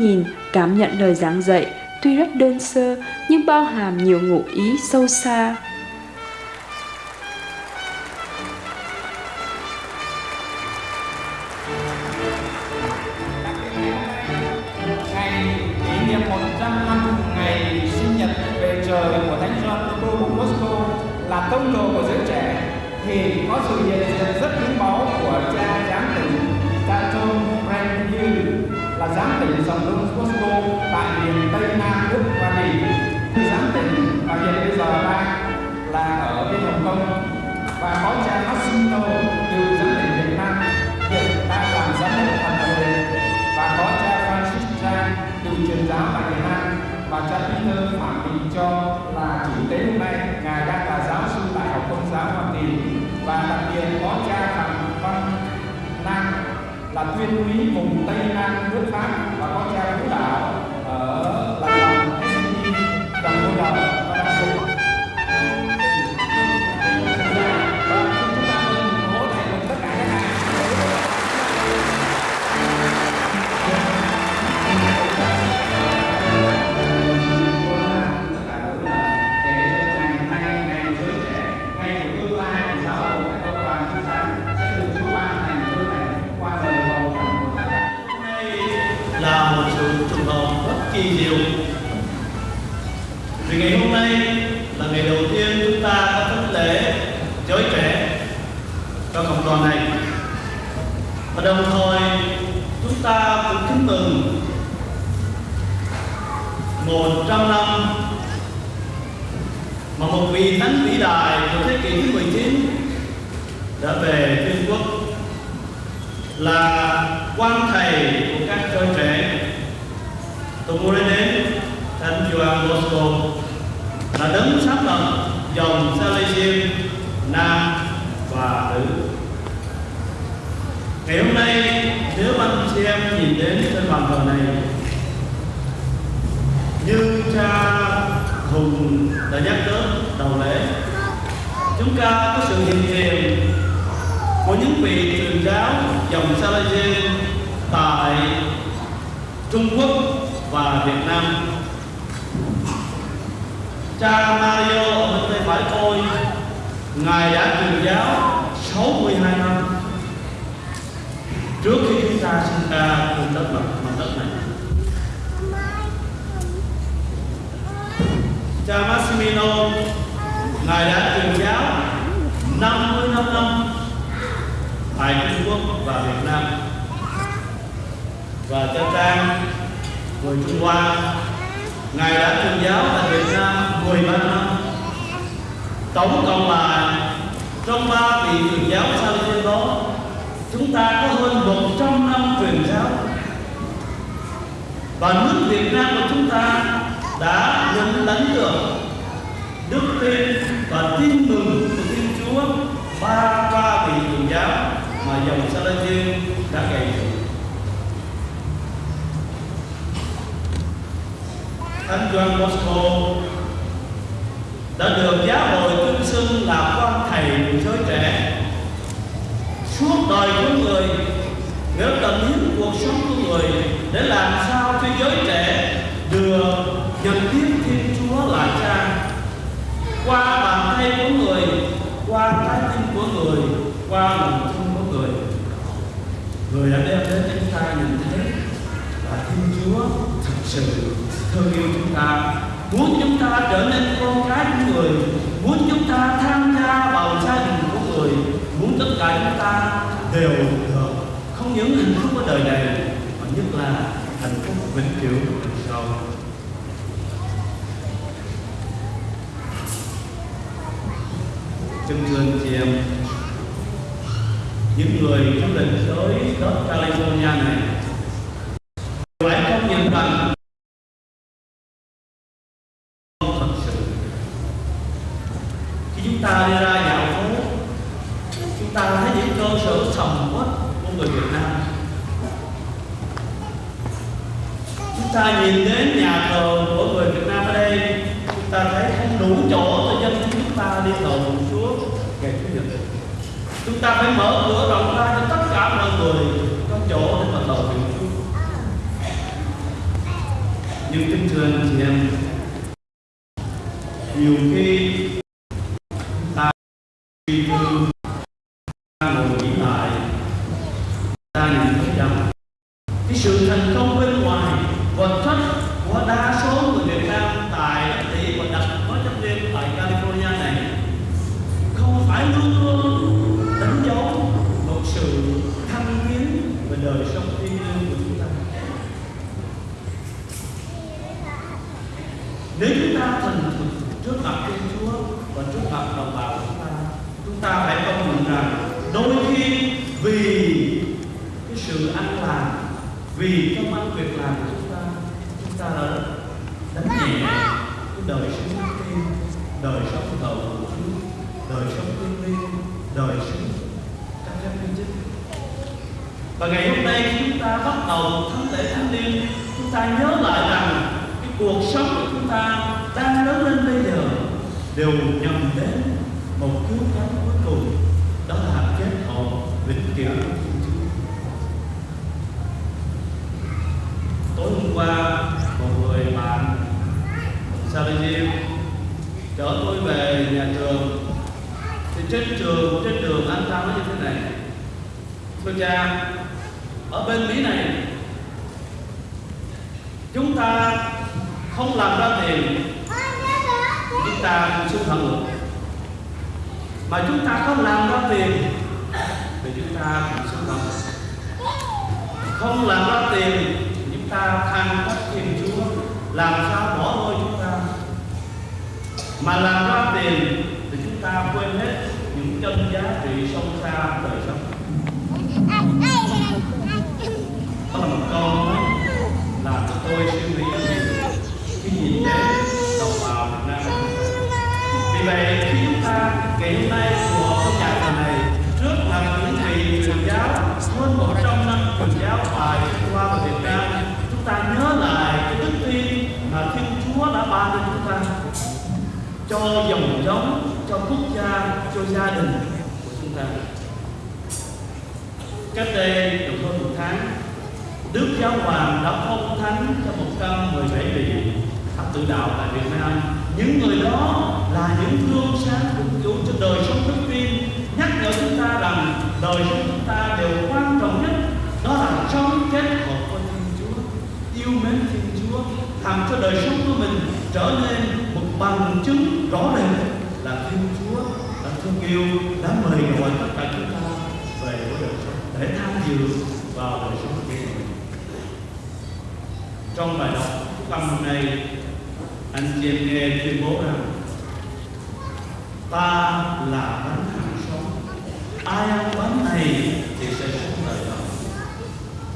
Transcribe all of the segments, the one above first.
Nhìn, cảm nhận lời giảng dạy tuy rất đơn sơ nhưng bao hàm nhiều ngụ ý sâu xa. ngày kỷ niệm 100 năm ngày sinh nhật về trời của Thánh Gioan Phaolô Bosco là tông đồ của giới trẻ thì có sự hiện diện rất giám tỉnh dòng Don Costco, tại miền Tây Nam nước Hoa Kỳ. Giám tỉnh và hiện bây giờ đang là ở bên Hồng Kông và có là tuyên úy vùng Tây Nam nước Pháp và có cha Vũ Đạo ở mừng 100 năm mà một vị thánh vĩ đại của thế kỷ thứ 19 đã về Trung Quốc là quan thầy của các cơ trẻ. Tôi muốn đến đến thánh Gioan Bosco là đấng sáng lập dòng Salesian nam và nữ. Ngày hôm nay nếu anh chị em nhìn đến trên bàn thờ này như cha hùng đã nhắc đến đầu lễ chúng ta có sự hiện diện của những vị truyền giáo dòng Salaje tại Trung Quốc và Việt Nam. Cha Mario ở bên tay phải tôi, Ngài đã truyền giáo 62 năm trước khi chúng ta sinh ra trên đất mặt, mặt đất này. Cha Massimino, Ngài đã truyền giáo 55 năm tại Trung Quốc và Việt Nam. Và cha Trang người Trung Hoa Ngài đã truyền giáo tại Việt Nam 13 năm. Tổng cộng là trong ba vị truyền giáo sau trên đó chúng ta có hơn 100 năm truyền giáo. Và nước Việt Nam của chúng ta đã nhận lãnh được đức tin và tin mừng của Thiên Chúa, ba ba vị truyền giáo mà dòng Salesian đã gây dựng. Thánh Gioan Bosco đã được giáo hội tuyên xưng là quan thầy của giới trẻ suốt đời của người, nếu tận hiến cuộc sống của người để làm sao cho giới trẻ qua bàn tay của người, qua trái tim của người, qua lòng thương của người. Người đã đem đến cho chúng ta nhìn thấy là Thiên Chúa thực sự thương yêu chúng ta, muốn chúng ta trở nên con cái của người, muốn chúng ta tham gia vào gia đình của người, muốn tất cả chúng ta đều được. Không những hạnh phúc ở đời này, mà nhất là hạnh phúc vĩnh cửu đời sau chân thương chị em um, những người du lịch tới đất California này phải công nhận rằng thật sự. Khi chúng ta đi ra dạo phố, chúng ta thấy những cơ sở sầm uất của người Việt Nam. Chúng ta nhìn đến nhà thờ của người Việt Nam ở đây chúng ta thấy không đủ chỗ cho dân chúng ta đi cầu Chúa ngày Chủ nhật chúng ta phải mở cửa rộng ra cho tất cả mọi người có chỗ để mà cầu nguyện Chúa nhưng kính thưa anh chị em nhiều khi ta suy tư ta ngồi nghĩ lại ta nhận thấy rằng cái sự thành công bên ngoài vật chất của đa số người Việt Nam tại đất Mỹ và đặc có chấp liên tại California này không phải luôn luôn đánh dấu một sự thăng tiến về đời sống thiêng liêng của chúng ta nếu chúng ta thành thực trước mặt Thiên Chúa và trước mặt đồng bào của chúng ta chúng ta phải công nhận rằng đôi khi vì cái sự ăn làm vì công ăn việc làm của chúng ta chúng ta đã đánh nhẹ cái đời sống đức tin đời sống thờ của Chúa đời sống thiêng liêng đời sống các các minh chức và ngày hôm nay khi chúng ta bắt đầu thánh lễ thánh liêng chúng ta nhớ lại rằng cái cuộc sống của chúng ta đang lớn lên bây giờ đều nhằm đến một cứu cánh cuối cùng, đó là kết hợp vĩnh cửu của Chúa. tối hôm qua, một người bạn Salijim chở tôi về nhà trường thì trên trường, trên đường anh ta nói như thế này, thưa cha, ở bên mỹ này, chúng ta không làm ra tiền chúng ta cũng xuống thẳng ngược mà chúng ta không làm ra tiền thì chúng ta cũng xuống thẳng không làm ra tiền chúng ta than trách thiên chúa, làm sao bỏ lôi chúng ta. Mà làm ra tiền thì chúng ta quên hết những chân giá trị sống. Dòng cho quốc gia cho gia đình của chúng ta cách đây được hơn một tháng Đức Giáo Hoàng đã phong thánh cho 117 vị thập tự đạo tại Việt Nam. Những người đó là những gương sáng của Chúa cho đời sống đức tin, nhắc nhở chúng ta rằng đời sống chúng ta đều quan trọng nhất đó là sống kết hợp với Thiên Chúa, yêu mến Thiên Chúa, làm cho đời sống của mình trở nên một bằng chứng rõ ràng là Thiên Chúa đã thương yêu, đã mời gọi tất cả chúng ta về với đời sống để tham dự vào đời sống của mình trong bài đọc phúc âm hôm nay anh chị em nghe tuyên bố rằng ta là bánh hàng sống. Ai ăn bánh này thì sẽ sống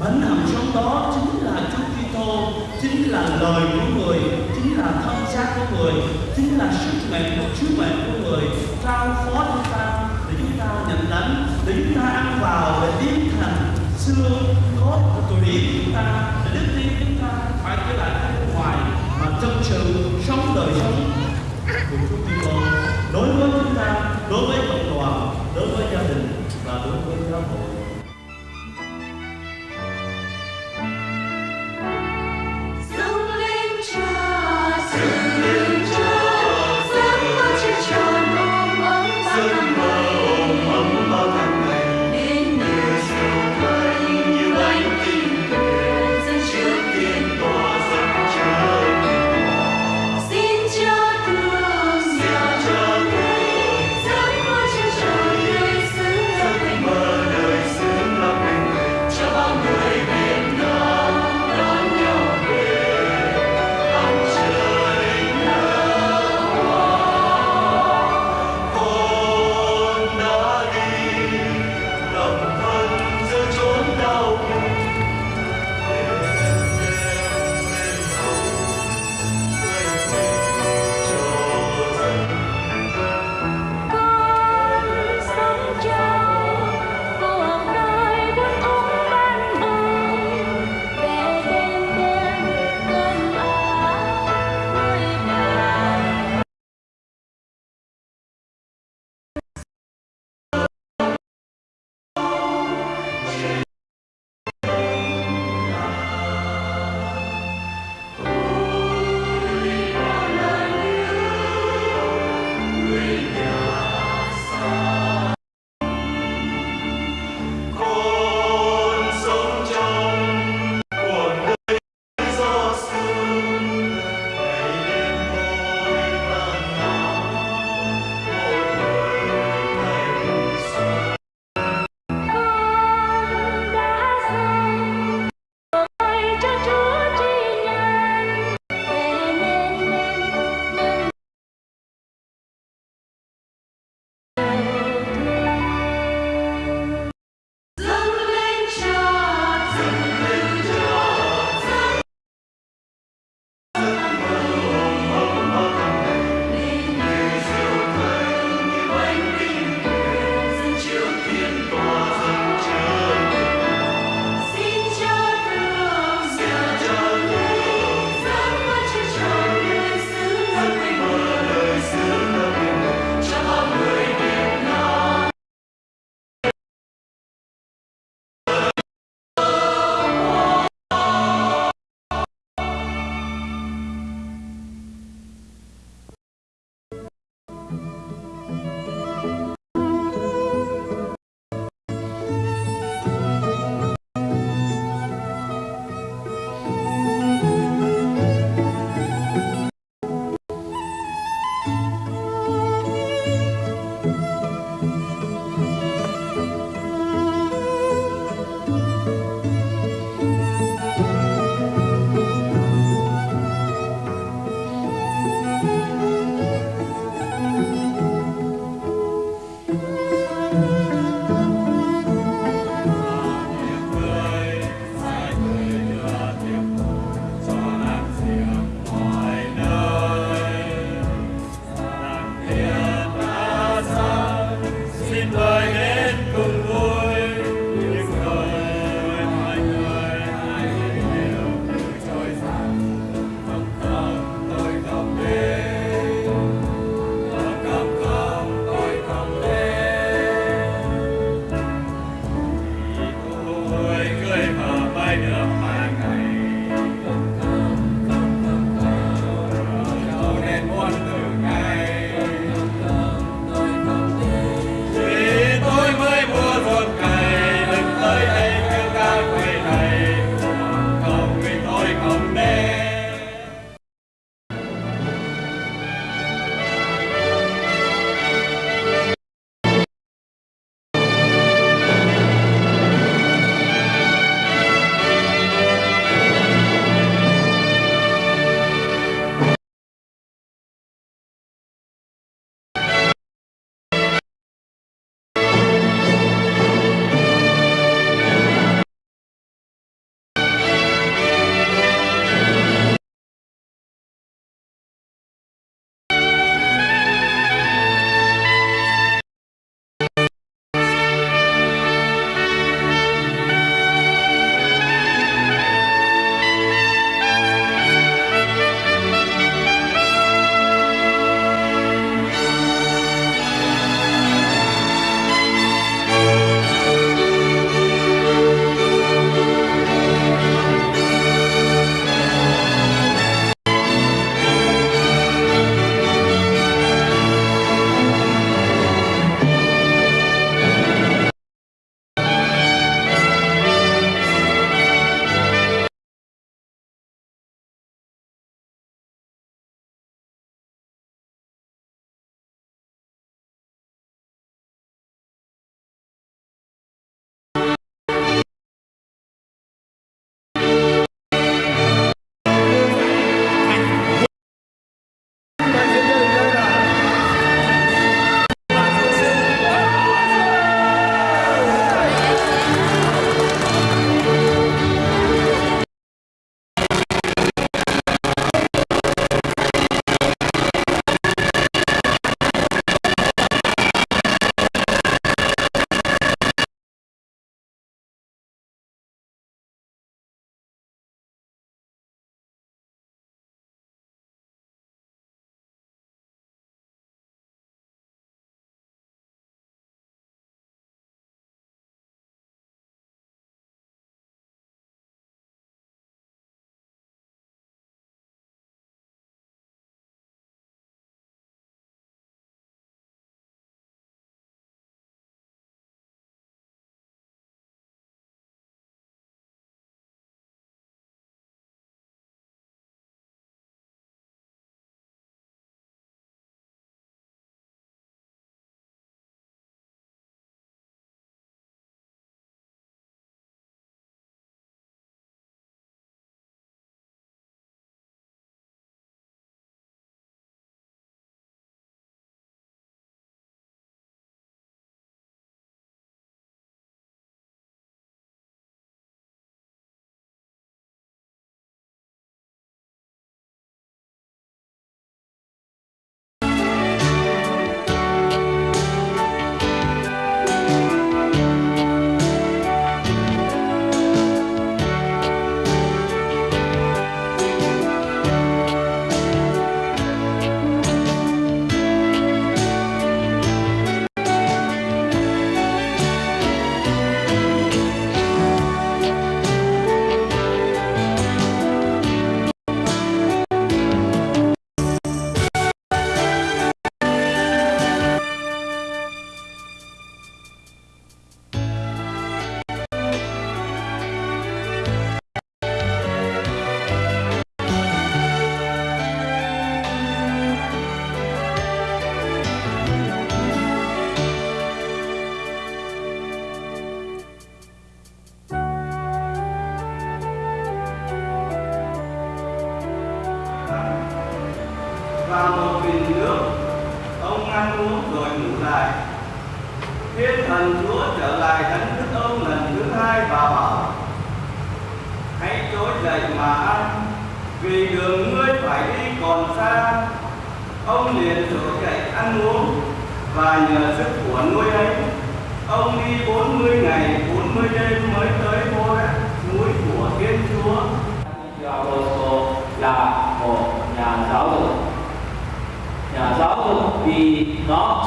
bánh hầm sống đó chính là Chúa Kitô chính là lời của người chính là thân xác của người chính là sức mạnh của sứ mệnh của người trao phó chúng ta để chúng ta nhận lãnh để chúng ta ăn vào để biến thành xương cốt của tụi điểm chúng ta để đức tin chúng ta phải trở lại bên ngoài mà chân sự sống đời sống của Chúa Kitô đối với chúng ta, đối với cộng đoàn, đối với gia đình và đối với giáo hội.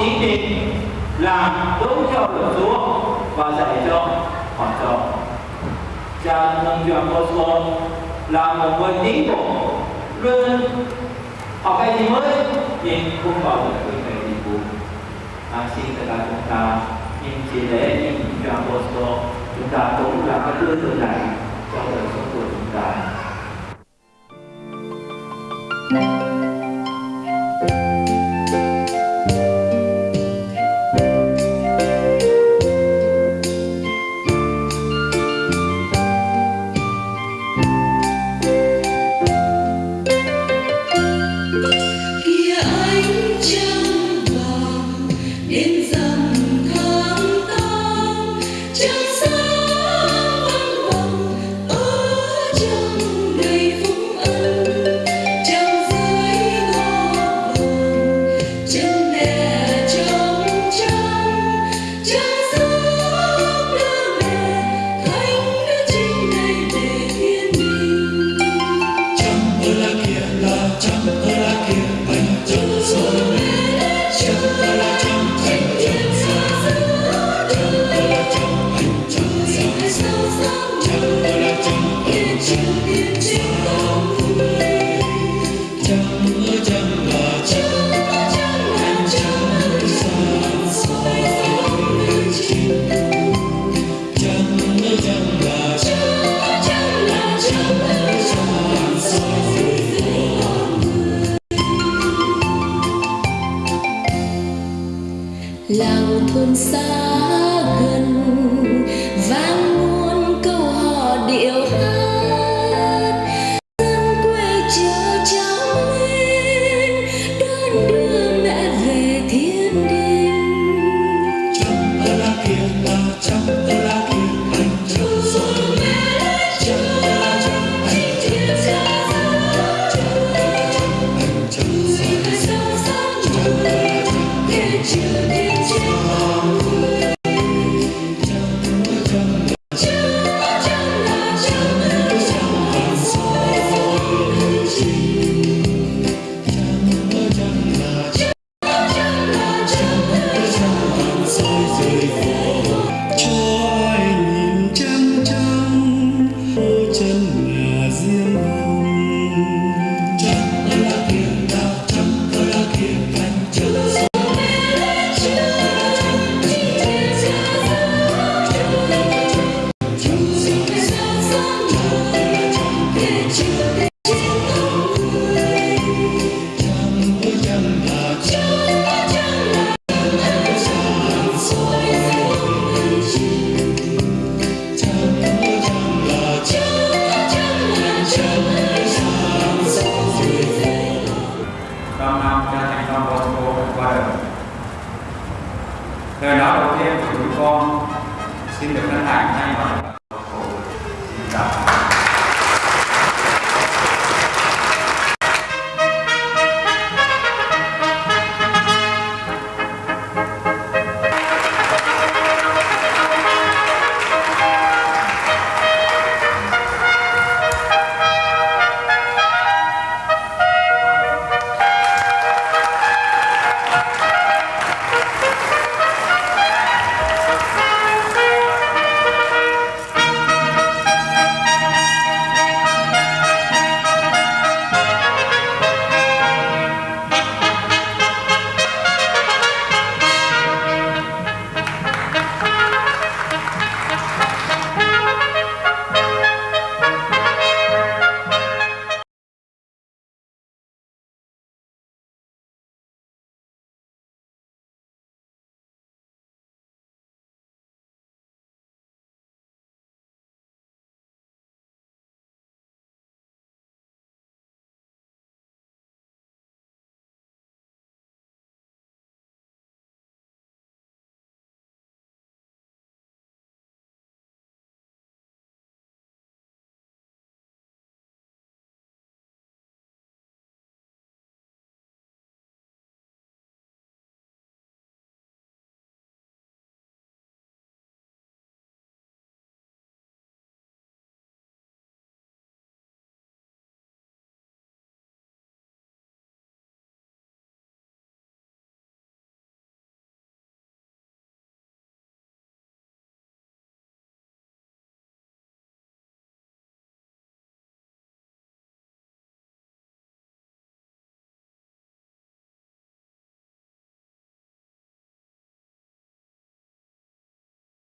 chính trị làm đúng theo luật chúa và dạy cho họ cho cha nông trường Oslo là một người tiến bộ luôn học cái gì mới nhưng không bảo được quyền về nhiệm vụ à, xin tất cả chúng ta nhưng chỉ lễ nhưng trường Oslo chúng ta cũng là cái tư tưởng này trong đời sống của chúng ta Thank you. In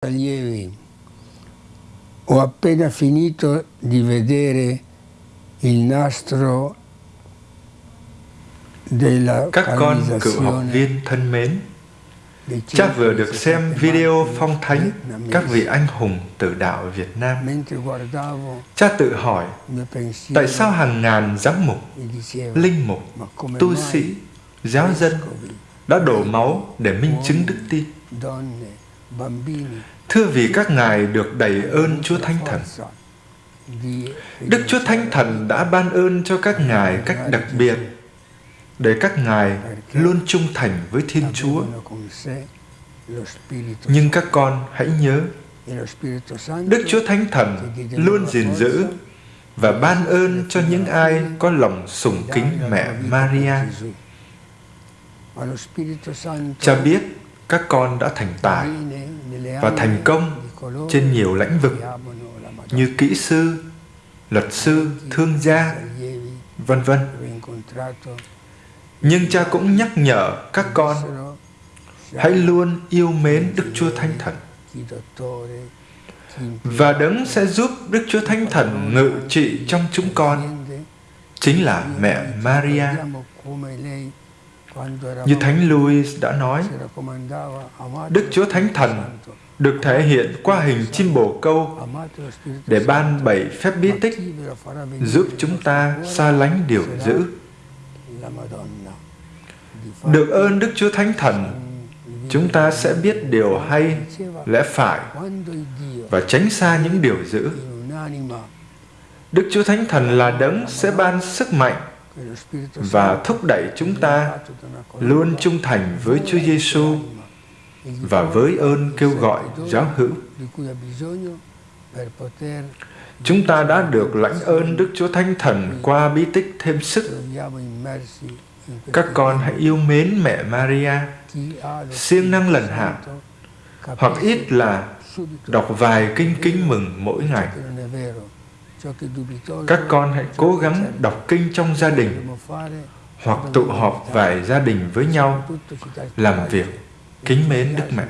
allievi, ho appena finito di vedere il nastro della Các con cựu học viên thân mến, cha vừa được xem video phong thánh các vị anh hùng tử đạo Việt Nam. Cha tự hỏi, tại sao hàng ngàn giám mục, linh mục, tu sĩ, giáo dân đã đổ máu để minh chứng đức tin? Thưa vì các ngài được đầy ơn Chúa Thánh Thần. Đức Chúa Thánh Thần đã ban ơn cho các ngài cách đặc biệt để các ngài luôn trung thành với Thiên Chúa. Nhưng các con hãy nhớ, Đức Chúa Thánh Thần luôn gìn giữ và ban ơn cho những ai có lòng sùng kính mẹ Maria. Cha biết các con đã thành tài và thành công trên nhiều lĩnh vực như kỹ sư, luật sư, thương gia, vân vân. Nhưng cha cũng nhắc nhở các con hãy luôn yêu mến Đức Chúa Thánh Thần. và đấng sẽ giúp Đức Chúa Thánh Thần ngự trị trong chúng con chính là mẹ Maria. Như Thánh Louis đã nói, Đức Chúa Thánh Thần được thể hiện qua hình chim bồ câu để ban bảy phép bí tích giúp chúng ta xa lánh điều dữ. Được ơn Đức Chúa Thánh Thần, chúng ta sẽ biết điều hay, lẽ phải và tránh xa những điều dữ. Đức Chúa Thánh Thần là đấng sẽ ban sức mạnh và thúc đẩy chúng ta luôn trung thành với Chúa Giêsu và với ơn kêu gọi giáo hữu. Chúng ta đã được lãnh ơn Đức Chúa Thánh Thần qua bí tích thêm sức. Các con hãy yêu mến mẹ Maria, siêng năng lần hạt, hạ, hoặc ít là đọc vài kinh kính mừng mỗi ngày. Các con hãy cố gắng đọc kinh trong gia đình hoặc tụ họp vài gia đình với nhau làm việc kính mến Đức Mẹ.